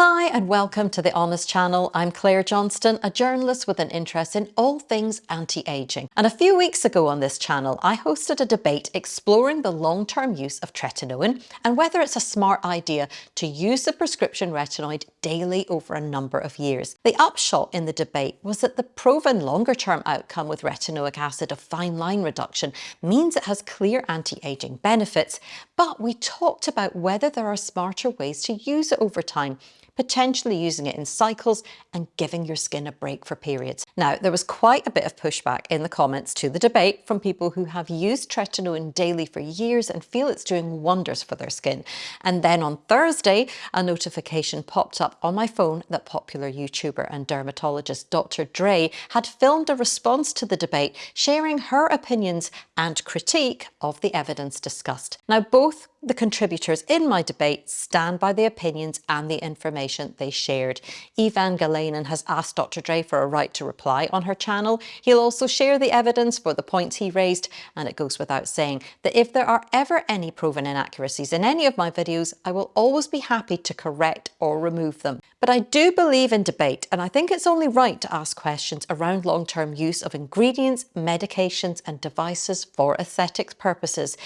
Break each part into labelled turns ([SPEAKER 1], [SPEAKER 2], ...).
[SPEAKER 1] Hi and welcome to the Honest Channel. I'm Claire Johnston, a journalist with an interest in all things anti-aging. And a few weeks ago on this channel, I hosted a debate exploring the long-term use of tretinoin and whether it's a smart idea to use the prescription retinoid daily over a number of years. The upshot in the debate was that the proven longer-term outcome with retinoic acid of fine line reduction means it has clear anti-aging benefits, but we talked about whether there are smarter ways to use it over time potentially using it in cycles and giving your skin a break for periods. Now, there was quite a bit of pushback in the comments to the debate from people who have used tretinoin daily for years and feel it's doing wonders for their skin. And then on Thursday, a notification popped up on my phone that popular YouTuber and dermatologist Dr. Dray had filmed a response to the debate, sharing her opinions and critique of the evidence discussed. Now, both the contributors in my debate stand by the opinions and the information they shared. Ivan Galanin has asked Dr. Dray for a right to reply on her channel. He'll also share the evidence for the points he raised, and it goes without saying that if there are ever any proven inaccuracies in any of my videos, I will always be happy to correct or remove them. But I do believe in debate, and I think it's only right to ask questions around long-term use of ingredients, medications and devices for aesthetics purposes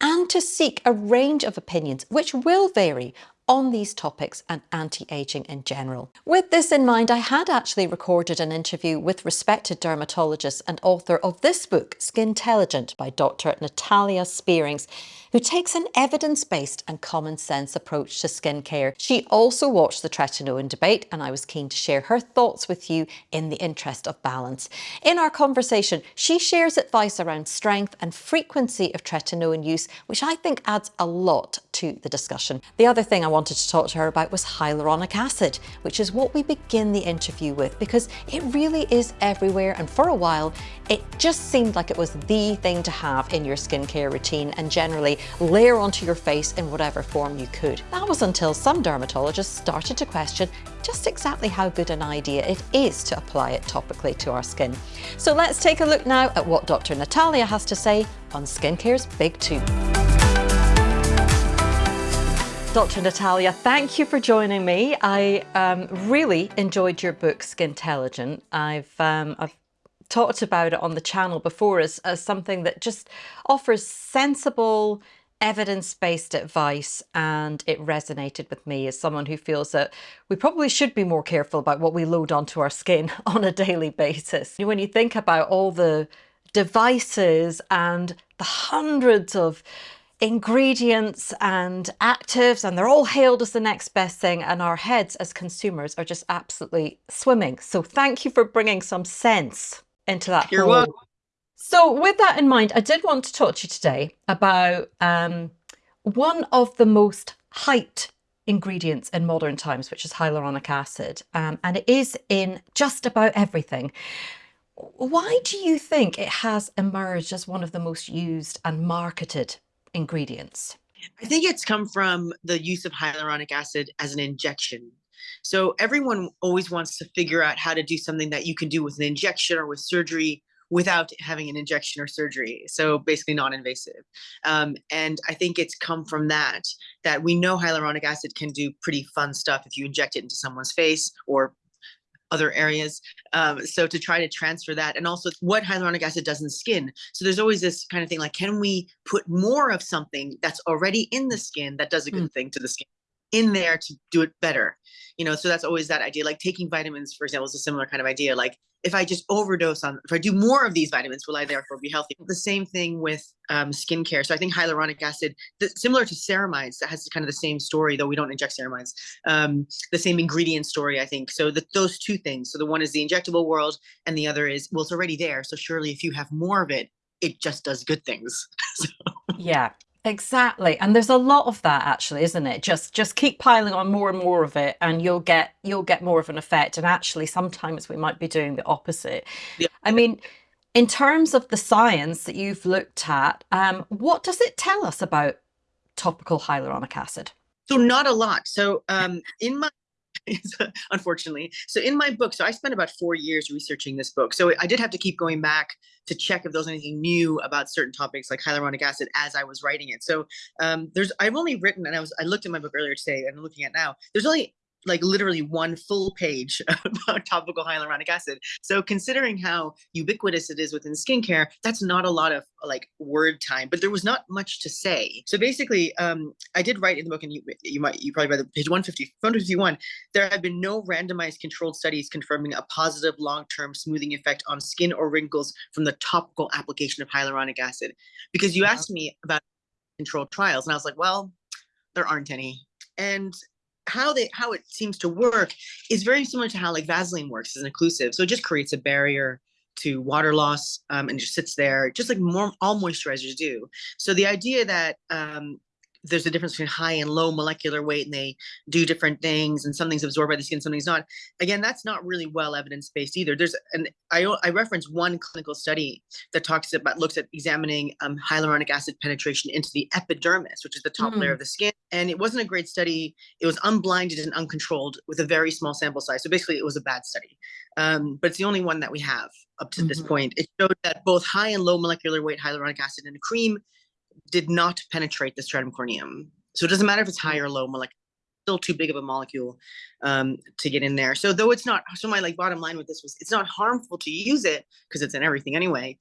[SPEAKER 1] and to seek a range of opinions which will vary on these topics and anti-aging in general. With this in mind, I had actually recorded an interview with respected dermatologist and author of this book, Skintelligent, by Dr. Natalia Spierings, who takes an evidence-based and common sense approach to skincare. She also watched the tretinoin debate and I was keen to share her thoughts with you in the interest of balance. In our conversation, she shares advice around strength and frequency of tretinoin use, which I think adds a lot to the discussion. The other thing I wanted to talk to her about was hyaluronic acid, which is what we begin the interview with because it really is everywhere and for a while it just seemed like it was the thing to have in your skincare routine and generally layer onto your face in whatever form you could. That was until some dermatologists started to question just exactly how good an idea it is to apply it topically to our skin. So let's take a look now at what Dr. Natalia has to say on skincare's Big Two. Dr. Natalia, thank you for joining me. I um, really enjoyed your book, Skintelligent. I've, um, I've talked about it on the channel before as, as something that just offers sensible, evidence-based advice and it resonated with me as someone who feels that we probably should be more careful about what we load onto our skin on a daily basis. When you think about all the devices and the hundreds of ingredients and actives and they're all hailed as the next best thing and our heads as consumers are just absolutely swimming. So thank you for bringing some sense into that
[SPEAKER 2] You're welcome.
[SPEAKER 1] So with that in mind, I did want to talk to you today about um, one of the most hyped ingredients in modern times, which is hyaluronic acid. Um, and it is in just about everything. Why do you think it has emerged as one of the most used and marketed ingredients?
[SPEAKER 2] I think it's come from the use of hyaluronic acid as an injection. So everyone always wants to figure out how to do something that you can do with an injection or with surgery without having an injection or surgery. So basically non-invasive. Um, and I think it's come from that, that we know hyaluronic acid can do pretty fun stuff if you inject it into someone's face or other areas. Um, so to try to transfer that and also what hyaluronic acid does in skin. So there's always this kind of thing like, can we put more of something that's already in the skin that does a good mm. thing to the skin in there to do it better? You know, so that's always that idea. Like taking vitamins, for example, is a similar kind of idea. Like if I just overdose on, if I do more of these vitamins, will I therefore be healthy? The same thing with um, skincare. So I think hyaluronic acid, the, similar to ceramides, that has kind of the same story, though we don't inject ceramides, um, the same ingredient story, I think. So the, those two things. So the one is the injectable world, and the other is, well, it's already there. So surely if you have more of it, it just does good things. so.
[SPEAKER 1] Yeah, Exactly. And there's a lot of that actually, isn't it? Just just keep piling on more and more of it and you'll get you'll get more of an effect. And actually sometimes we might be doing the opposite. Yeah. I mean, in terms of the science that you've looked at, um, what does it tell us about topical hyaluronic acid?
[SPEAKER 2] So not a lot. So um, in my unfortunately. So in my book, so I spent about four years researching this book. So I did have to keep going back to check if there was anything new about certain topics like hyaluronic acid as I was writing it. So um, there's, I've only written, and I was, I looked at my book earlier today and I'm looking at now, there's only like literally one full page about topical hyaluronic acid. So considering how ubiquitous it is within skincare, that's not a lot of like word time, but there was not much to say. So basically, um, I did write in the book, and you you might you probably by the page 150, 151, there have been no randomized controlled studies confirming a positive long-term smoothing effect on skin or wrinkles from the topical application of hyaluronic acid. Because you asked me about controlled trials, and I was like, well, there aren't any. And how they how it seems to work is very similar to how like Vaseline works as an occlusive. So it just creates a barrier to water loss um, and just sits there, just like more all moisturizers do. So the idea that um, there's a difference between high and low molecular weight and they do different things and something's absorbed by the skin something's not again that's not really well evidence based either there's an i i reference one clinical study that talks about looks at examining um, hyaluronic acid penetration into the epidermis which is the top mm. layer of the skin and it wasn't a great study it was unblinded and uncontrolled with a very small sample size so basically it was a bad study um, but it's the only one that we have up to mm -hmm. this mm-hmm. point it showed that both high and low molecular weight hyaluronic acid in a cream did not penetrate the stratum corneum. So it doesn't matter if it's high or low molecular, still too big of a molecule um, to get in there. So though it's not, so my like bottom line with this was, it's not harmful to use it because it's in everything anyway,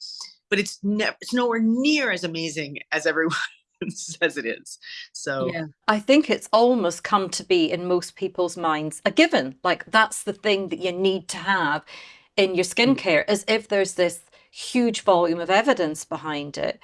[SPEAKER 2] but it's never, it's nowhere near as amazing as everyone says it is. So
[SPEAKER 1] yeah, I think it's almost come to be in most people's minds a given. Like that's the thing that you need to have in your mm. skincare, as if there's this huge volume of evidence behind it.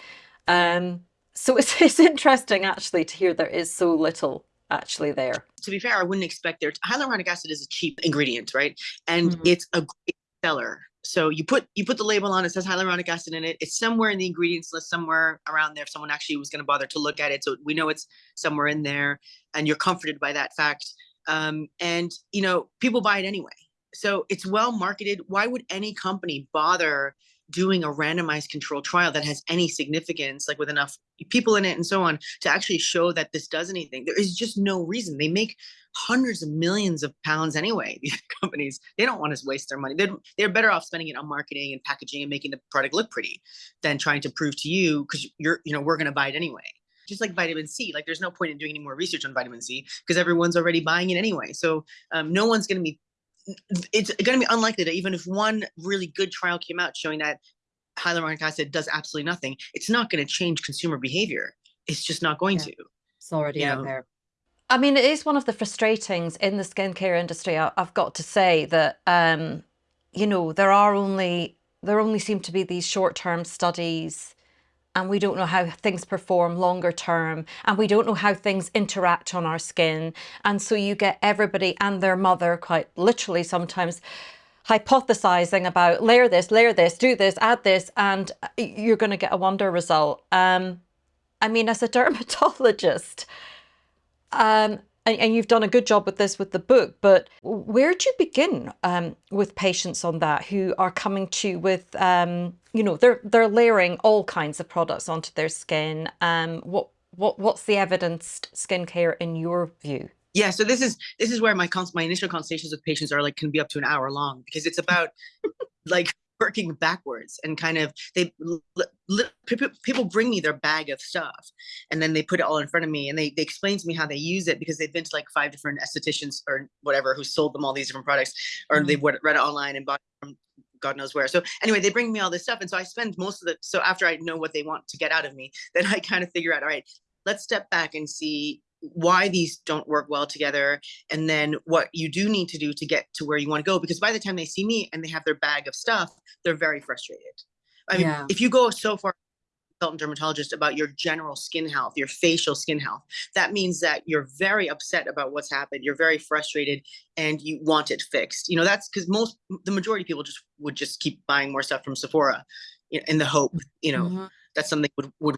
[SPEAKER 1] Um, so it's, it's interesting actually to hear there is so little actually there.
[SPEAKER 2] To be fair, I wouldn't expect there. Hyaluronic acid is a cheap ingredient, right? And mm-hmm. it's a great seller. So you put you put the label on. It says hyaluronic acid in it. It's somewhere in the ingredients list, somewhere around there. If someone actually was going to bother to look at it, so we know it's somewhere in there, and you're comforted by that fact. Um, and you know people buy it anyway. So it's well marketed. Why would any company bother doing a randomized controlled trial that has any significance, like with enough people in it and so on, to actually show that this does anything. There is just no reason. They make hundreds of millions of pounds anyway, these companies. They don't want to waste their money. They're, they're better off spending it on marketing and packaging and making the product look pretty than trying to prove to you, because you're, you know, we're going to buy it anyway just like vitamin C. Like there's no point in doing any more research on vitamin C because everyone's already buying it anyway. So um, no one's going to be it's going to be unlikely that even if one really good trial came out showing that hyaluronic acid does absolutely nothing, it's not going to change consumer behavior. It's just not going yeah. to.
[SPEAKER 1] It's already out know? there. I mean, it is one of the frustratings in the skincare industry. I've got to say that, um, you know, there are only, there only seem to be these short-term studies and we don't know how things perform longer term and we don't know how things interact on our skin. And so you get everybody and their mother quite literally sometimes hypothesizing about layer this, layer this, do this, add this, and you're going to get a wonder result. Um, I mean, as a dermatologist, um, and, and, you've done a good job with this with the book, but where do you begin um, with patients on that who are coming to with, um, you know, they're they're layering all kinds of products onto their skin. Um, what what what's the evidenced skincare in your view?
[SPEAKER 2] Yeah, so this is this is where my cons- my initial consultations with patients are like can be up to an hour long because it's about like working backwards and kind of they people bring me their bag of stuff and then they put it all in front of me and they, they explain to me how they use it because they've been to like five different estheticians or whatever who sold them all these different products or mm-hmm. they've read it online and bought from God knows where. So anyway, they bring me all this stuff. And so I spend most of the, so after I know what they want to get out of me, then I kind of figure out, all right, let's step back and see why these don't work well together and then what you do need to do to get to where you want to go because by the time they see me and they have their bag of stuff they're very frustrated i mean yeah. if you go so far consultant dermatologist about your general skin health your facial skin health that means that you're very upset about what's happened you're very frustrated and you want it fixed you know that's because most the majority of people just would just keep buying more stuff from sephora in the hope you know mm -hmm. that something would would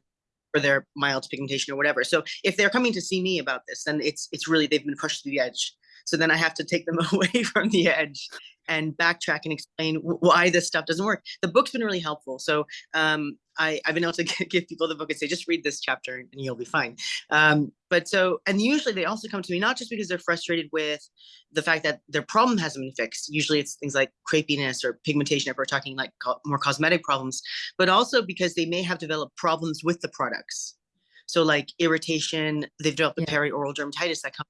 [SPEAKER 2] for their mild pigmentation or whatever. So if they're coming to see me about this, then it's it's really they've been pushed to the edge. So then I have to take them away from the edge and backtrack and explain why this stuff doesn't work. The book's been really helpful. So um, I, have been able to give people the book and say, just read this chapter and you'll be fine. Um, but so, and usually they also come to me, not just because they're frustrated with the fact that their problem hasn't been fixed. Usually it's things like crepiness or pigmentation if we're talking like co more cosmetic problems, but also because they may have developed problems with the products. So like irritation, they've developed yeah. perioral dermatitis that comes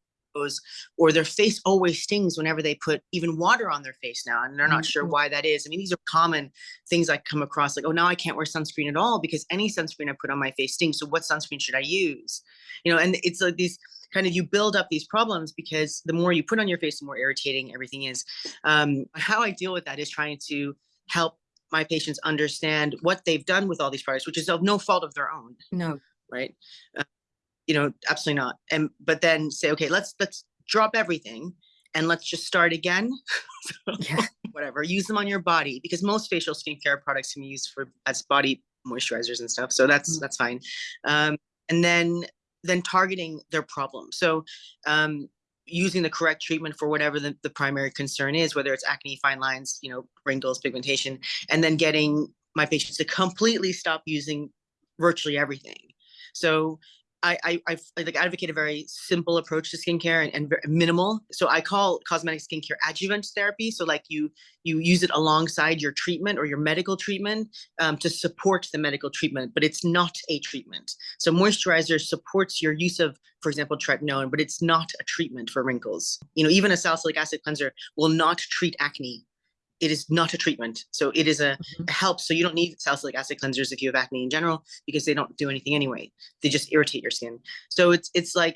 [SPEAKER 2] or their face always stings whenever they put even water on their face now, and they're not sure
[SPEAKER 1] Mhm.
[SPEAKER 2] why that is. I mean, these are common things I come across, like, oh, now I can't wear sunscreen at all because any sunscreen I put on my face stings. So what sunscreen should I use? You know, and it's like these kind of you build up these problems because the more you put on your face, the more irritating everything is. Um, how I deal with that is trying to help my patients understand what they've done with all these products, which is of no fault of their own
[SPEAKER 1] No.
[SPEAKER 2] right? Uh, you know, absolutely not. And but then say, okay, let's let's drop everything and let's just start again.
[SPEAKER 1] Yeah.
[SPEAKER 2] Whatever, use them on your body because most facial skincare products can be used for as body moisturizers and stuff. So that's
[SPEAKER 1] Mm.
[SPEAKER 2] that's fine. Um, and then then targeting their problem. So um, using the correct treatment for whatever the, the primary concern is, whether it's acne, fine lines, you know, wrinkles, pigmentation, and then getting my patients to completely stop using virtually everything. So I, I, I like advocate a very simple approach to skincare and, and minimal. So I call cosmetic skincare adjuvant therapy. So like you you use it alongside your treatment or your medical treatment um, to support the medical treatment, but it's not a treatment. So moisturizer supports your use of, for example, tretinoin, but it's not a treatment for wrinkles. You know, even a salicylic acid cleanser will not treat acne. It is not a treatment. So it is a, a help. So you don't need salicylic acid cleansers if you have acne in general because they don't do anything anyway. They just irritate your skin. So it's it's like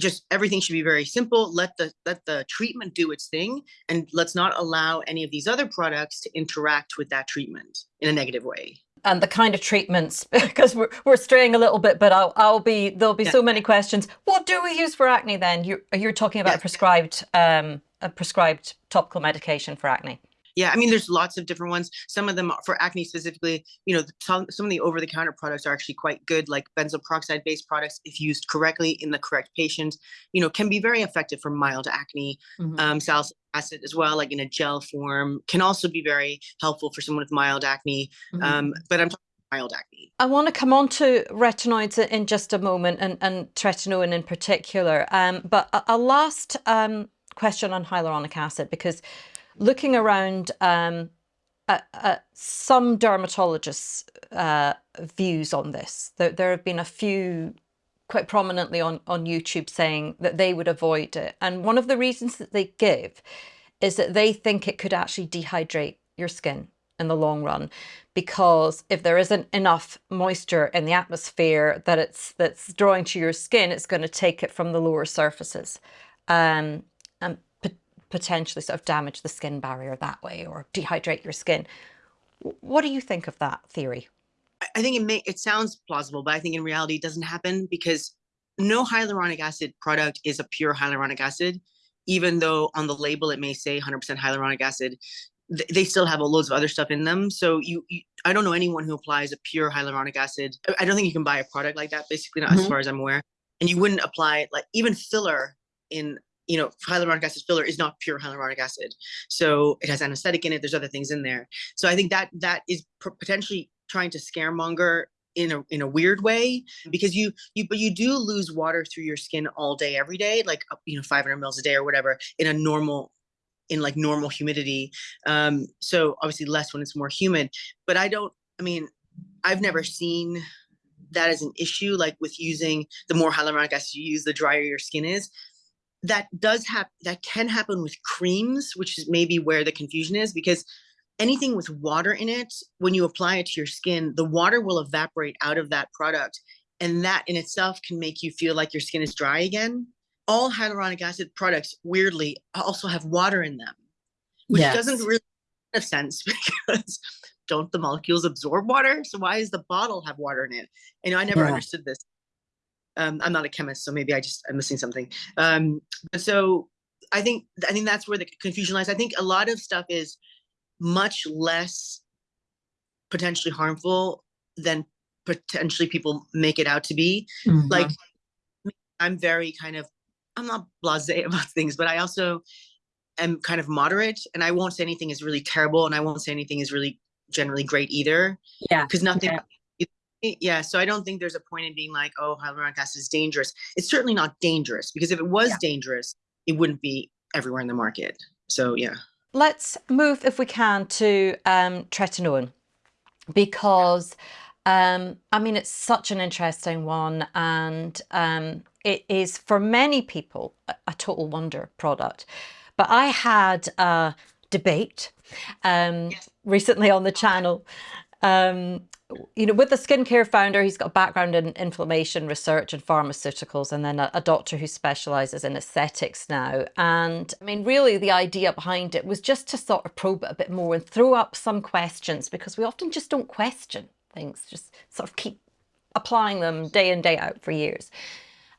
[SPEAKER 2] just everything should be very simple. Let the let the treatment do its thing, and let's not allow any of these other products to interact with that treatment in a negative way.
[SPEAKER 1] and the kind of treatments because we're, we're straying a little bit but I'll, I'll be there'll be
[SPEAKER 2] Yeah.
[SPEAKER 1] so many questions what do we use for acne then you're, you're talking about
[SPEAKER 2] Yeah.
[SPEAKER 1] a prescribed um, a prescribed topical medication for acne
[SPEAKER 2] Yeah, I mean, there's lots of different ones. Some of them for acne specifically, you know, some, some of the over-the-counter products are actually quite good, like benzoyl peroxide-based products, if used correctly in the correct patient, you know, can be very effective for mild acne.
[SPEAKER 1] Mhm.
[SPEAKER 2] Um, salicylic acid as well, like in a gel form, can also be very helpful for someone with mild acne.
[SPEAKER 1] Mhm.
[SPEAKER 2] Um, but I'm talking mild acne.
[SPEAKER 1] I want to come on to retinoids in- in just a moment and, and tretinoin in particular. Um, but a, a last um, question on hyaluronic acid because looking around um, at, at some dermatologists' uh, views on this, there, there have been a few quite prominently on, on YouTube saying that they would avoid it. And one of the reasons that they give is that they think it could actually dehydrate your skin in the long run. Because if there isn't enough moisture in the atmosphere that it's that's drawing to your skin it's going to take it from the lower surfaces. Um, potentially sort of damage the skin barrier that way or dehydrate your skin what do you think of that theory
[SPEAKER 2] I- think it may it sounds plausible, but I think in reality it doesn't happen because no hyaluronic acid product is a pure hyaluronic acid, even though on the label it may say 100% hyaluronic acid. th- They still have loads of other stuff in them. So you, you, I don't know anyone who applies a pure hyaluronic acid. I- don't think you can buy a product like that. Basically, not as
[SPEAKER 1] Mhm.
[SPEAKER 2] far as I'm aware. And you wouldn't apply like even filler in you know hyaluronic acid filler is not pure hyaluronic acid. So it has anesthetic in it. There's other things in there. So I think that that is potentially trying to scaremonger in a in a weird way because you you but you do lose water through your skin all day every day like you know 500 mils a day or whatever in a normal in like normal humidity um so obviously less when it's more humid but i don't i mean i've never seen that as an issue like with using the more hyaluronic acid you use the drier your skin is that does happen that can happen with creams which is maybe where the confusion is because anything with water in it when you apply it to your skin the water will evaporate out of that product and that in itself can make you feel like your skin is dry again. All hyaluronic acid products weirdly also have water in them which doesn't really make sense because don't the molecules absorb water? So why does the bottle have water in it? And i never
[SPEAKER 1] Yeah.
[SPEAKER 2] understood this um, i'm not a chemist so maybe i just i'm missing something. Um, but so i think i think that's where the confusion lies. I think a lot of stuff is much less potentially harmful than potentially people make it out to be. Like i'm very kind of i'm not blasé about things but i also am kind of moderate and i won't say anything is really terrible and i won't say anything is really generally great either.
[SPEAKER 1] Yeah,
[SPEAKER 2] because nothing
[SPEAKER 1] yeah.
[SPEAKER 2] Yeah so i don't think there's a point in being like oh hyaluronic acid is dangerous it's certainly not dangerous because if it was
[SPEAKER 1] Yeah.
[SPEAKER 2] dangerous it wouldn't be everywhere in the market so yeah
[SPEAKER 1] Let's move, if we can, to um, tretinoin because Um, I mean, it's such an interesting one, and um, it is for many people a, a, total wonder product. But I had a debate um, recently on the channel um, you know, with the skincare founder, he's got a background in inflammation research and pharmaceuticals, and then a, a, doctor who specializes in aesthetics now. And I mean, really, the idea behind it was just to sort of probe it a bit more and throw up some questions because we often just don't question things, just sort of keep applying them day in, day out for years.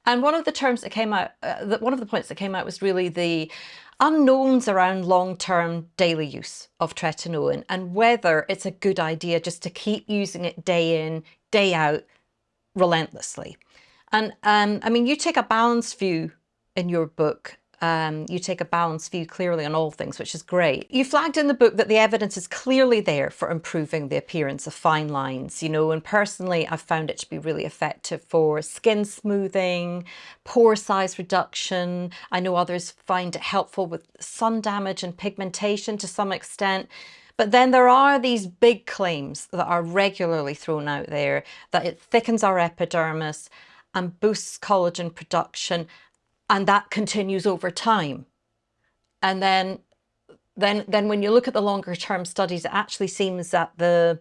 [SPEAKER 1] And one of the terms that came out, uh, that one of the points that came out was really the unknowns around long-term daily use of tretinoin and whether it's a good idea just to keep using it day in, day out, relentlessly. And um, I mean, you take a balanced view in your book um, you take a balanced view clearly on all things, which is great. You flagged in the book that the evidence is clearly there for improving the appearance of fine lines, you know, and personally I've found it to be really effective for skin smoothing, pore size reduction. I know others find it helpful with sun damage and pigmentation to some extent. But then there are these big claims that are regularly thrown out there that it thickens our epidermis and boosts collagen production and that continues over time. And then, then, then when you look at the longer term studies, it actually seems that the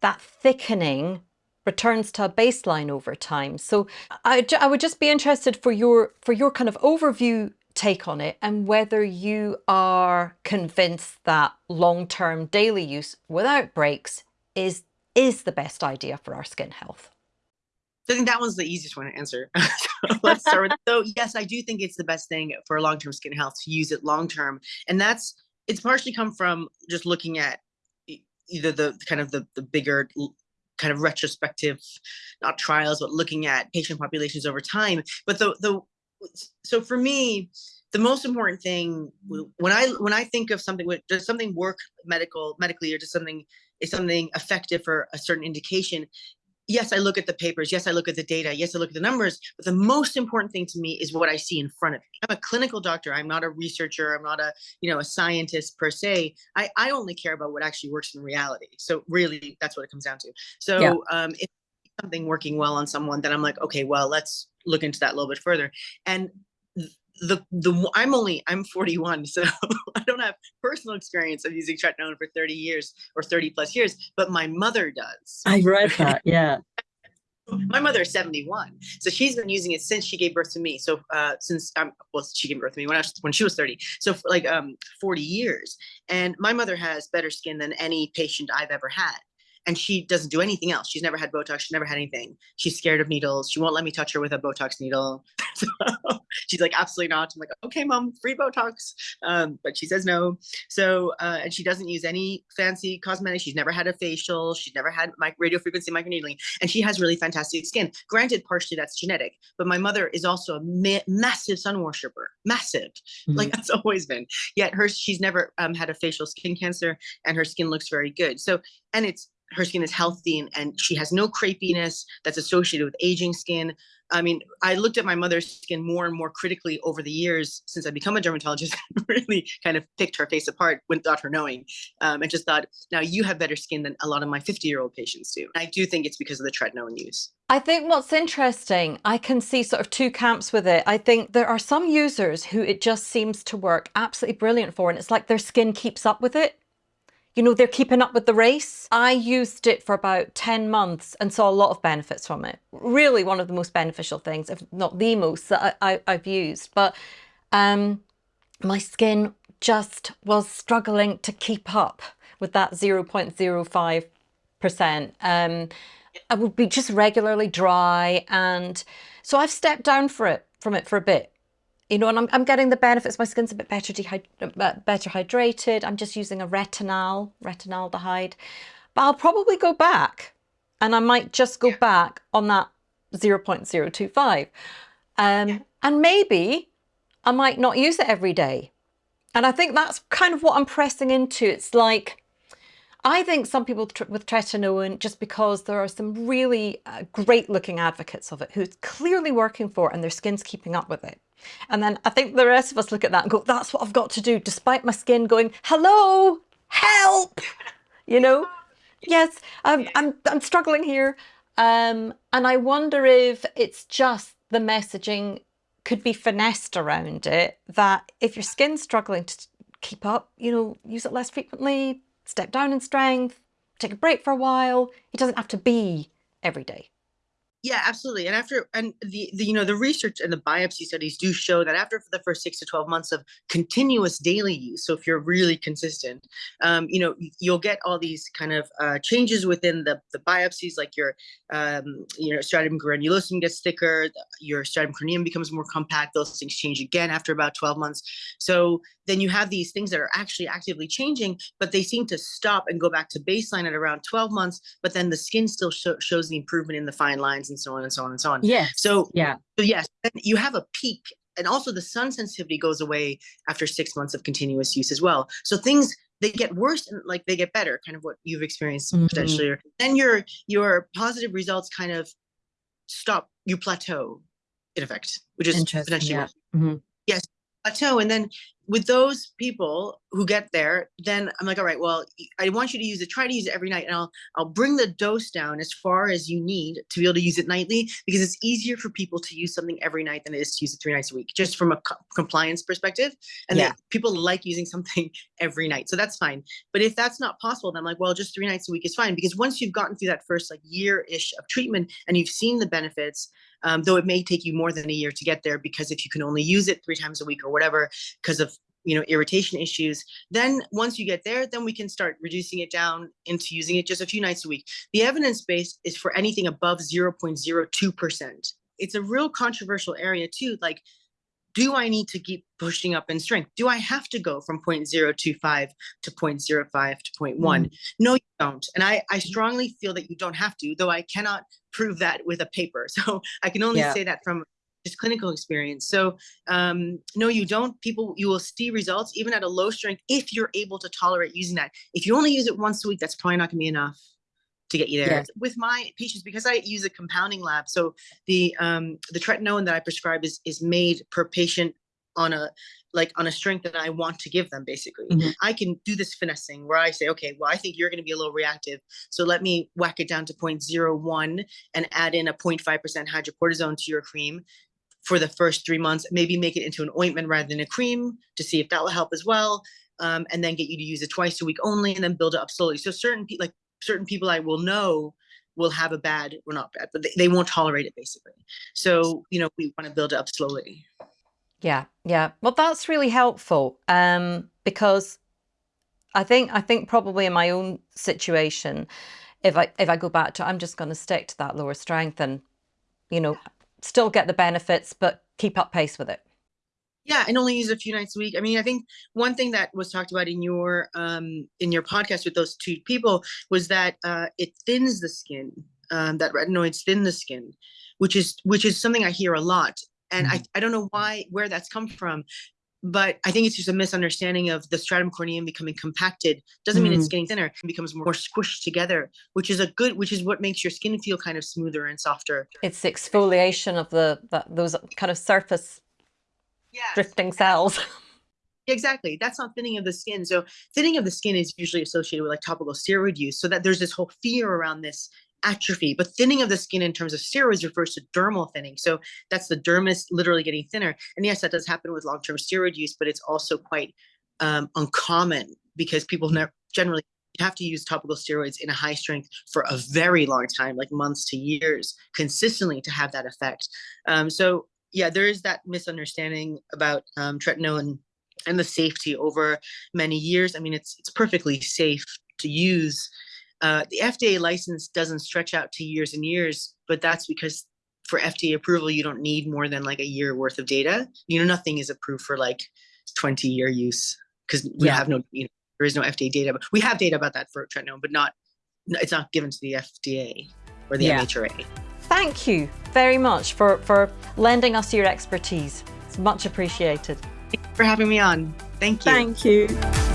[SPEAKER 1] that thickening returns to a baseline over time. So I, I would just be interested for your for your kind of overview take on it and whether you are convinced that long-term daily use without breaks is is the best idea for our skin health.
[SPEAKER 2] I think that one's the easiest one to answer. so let's start with, so yes, I do think it's the best thing for long-term skin health to use it long-term. And that's, it's partially come from just looking at either the kind of the, the bigger kind of retrospective, not trials, but looking at patient populations over time. But the, the, so for me, the most important thing when I when I think of something, does something work medical medically or does something is something effective for a certain indication, yes, I look at the papers. Yes, I look at the data. Yes, I look at the numbers. But the most important thing to me is what I see in front of me. I'm a clinical doctor. I'm not a researcher. I'm not a, you know, a scientist per se. I, I only care about what actually works in reality. So really, that's what it comes down to. So yeah. um, if something working well on someone, then I'm like, okay, well, let's look into that a little bit further. And the the I'm only I'm 41, so I don't have personal experience of using tretinoin for 30 years or 30 plus years, but my mother does.
[SPEAKER 3] I read that, yeah.
[SPEAKER 2] my mother is 71, so she's been using it since she gave birth to me. So uh, since um, well, she gave birth to me when I was when she was 30, so like um 40 years. And my mother has better skin than any patient I've ever had and she doesn't do anything else. She's never had Botox. She's never had anything. She's scared of needles. She won't let me touch her with a Botox needle. so she's like, absolutely not. I'm like, okay, mom, free Botox. Um, but she says no. So, uh, and she doesn't use any fancy cosmetics. She's never had a facial. She's never had my radio frequency microneedling. And she has really fantastic skin. Granted, partially that's genetic, but my mother is also a ma massive sun worshiper, massive, mm -hmm. like that's always been. Yet her, she's never um, had a facial skin cancer and her skin looks very good. So, and it's her skin is healthy and, and she has no crepiness that's associated with aging skin. I mean, I looked at my mother's skin more and more critically over the years since I become a dermatologist, really kind of picked her face apart without her knowing, um, and just thought, now you have better skin than a lot of my 50 year old patients do. I do think it's because of the tretinoin use.
[SPEAKER 1] I think what's interesting, I can see sort of two camps with it. I think there are some users who it just seems to work absolutely brilliant for, and it's like their skin keeps up with it you know, they're keeping up with the race. I used it for about 10 months and saw a lot of benefits from it. Really one of the most beneficial things, if not the most that I, have used. But um, my skin just was struggling to keep up with that 0.05%. Um, I would be just regularly dry. And so I've stepped down for it from it for a bit you know, and I'm, I'm getting the benefits. My skin's a bit better, uh, better hydrated. I'm just using a retinol, retinaldehyde. But I'll probably go back and I might just go yeah. back on that 0.025. Um, yeah. And maybe I might not use it every day. And I think that's kind of what I'm pressing into. It's like, I think some people with tretinoin, just because there are some really uh, great looking advocates of it who's clearly working for it and their skin's keeping up with it. And then I think the rest of us look at that and go, that's what I've got to do, despite my skin going, hello, help, you know? yes, um, I'm, I'm struggling here. Um, and I wonder if it's just the messaging could be finessed around it that if your skin's struggling to keep up, you know, use it less frequently, step down in strength, take a break for a while. It doesn't have to be every day.
[SPEAKER 2] Yeah, absolutely. And after and the, the you know the research and the biopsy studies do show that after the first six to twelve months of continuous daily use, so if you're really consistent, um, you know you'll get all these kind of uh, changes within the the biopsies, like your um, you know stratum granulosum gets thicker, your stratum corneum becomes more compact. Those things change again after about twelve months. So then you have these things that are actually actively changing, but they seem to stop and go back to baseline at around 12 months, but then the skin still sh shows the improvement in the fine lines and so on and so on and so on.
[SPEAKER 1] Yeah.
[SPEAKER 2] So,
[SPEAKER 1] yeah.
[SPEAKER 2] So yes, you have a peak and also the sun sensitivity goes away after six months of continuous use as well. So things they get worse and like they get better, kind of what you've experienced mm -hmm. potentially. Then your your positive results kind of stop, you plateau in effect, which is potentially yeah. mm -hmm. yes, plateau. And then with those people who get there, then I'm like, all right, well, I want you to use it. Try to use it every night, and I'll I'll bring the dose down as far as you need to be able to use it nightly because it's easier for people to use something every night than it is to use it three nights a week, just from a co compliance perspective. And yeah. people like using something every night, so that's fine. But if that's not possible, then I'm like, well, just three nights a week is fine because once you've gotten through that first like year ish of treatment and you've seen the benefits, um, though it may take you more than a year to get there because if you can only use it three times a week or whatever because of you know irritation issues then once you get there then we can start reducing it down into using it just a few nights a week. The evidence base is for anything above 0.02 percent. It's a real controversial area too like do I need to keep pushing up in strength? Do I have to go from 0.025 to 0.05 to 0.1? Mm. No, you don't. And I, I strongly feel that you don't have to, though I cannot prove that with a paper. So I can only yeah. say that from just clinical experience. So um, no, you don't. People, you will see results even at a low strength if you're able to tolerate using that. If you only use it once a week, that's probably not going to be enough to get you there. Yeah. With my patients, because I use a compounding lab, so the um, the tretinoin that I prescribe is is made per patient on a like on a strength that I want to give them basically. Mm -hmm. I can do this finessing where I say, okay, well, I think you're going to be a little reactive. So let me whack it down to 0.01 and add in a 0.5% hydrocortisone to your cream for the first three months, maybe make it into an ointment rather than a cream to see if that will help as well. Um, and then get you to use it twice a week only and then build it up slowly. So certain people like certain people I will know will have a bad, well not bad, but they, they won't tolerate it basically. So, you know, we want to build it up slowly.
[SPEAKER 1] Yeah, yeah. Well, that's really helpful um, because I think I think probably in my own situation, if I if I go back to I'm just going to stick to that lower strength and you know still get the benefits but keep up pace with it
[SPEAKER 2] yeah and only use a few nights a week i mean i think one thing that was talked about in your um in your podcast with those two people was that uh it thins the skin um that retinoids thin the skin which is which is something i hear a lot and mm-hmm. i i don't know why where that's come from but I think it's just a misunderstanding of the stratum corneum becoming compacted. Doesn't mean it's mm. getting thinner. It becomes more squished together, which is a good, which is what makes your skin feel kind of smoother and softer.
[SPEAKER 1] It's the exfoliation of the, the those kind of surface yes. drifting cells.
[SPEAKER 2] Exactly. That's not thinning of the skin. So thinning of the skin is usually associated with like topical steroid use. So that there's this whole fear around this atrophy. But thinning of the skin in terms of steroids refers to dermal thinning. So that's the dermis literally getting thinner. And yes, that does happen with long-term steroid use, but it's also quite um, uncommon because people never generally have to use topical steroids in a high strength for a very long time, like months to years, consistently to have that effect. Um, so yeah, there is that misunderstanding about um, tretinoin and the safety over many years. I mean, it's it's perfectly safe to use. Uh, the FDA license doesn't stretch out to years and years, but that's because for FDA approval, you don't need more than like a year worth of data. You know, nothing is approved for like 20 year use because we yeah. have no, you know, there is no FDA data, but we have data about that for tretinoin, but not, it's not given to the FDA or the yeah. MHRA.
[SPEAKER 1] Thank you very much for, for lending us your expertise. It's much appreciated.
[SPEAKER 2] Thank you for having me on. Thank you.
[SPEAKER 1] Thank you.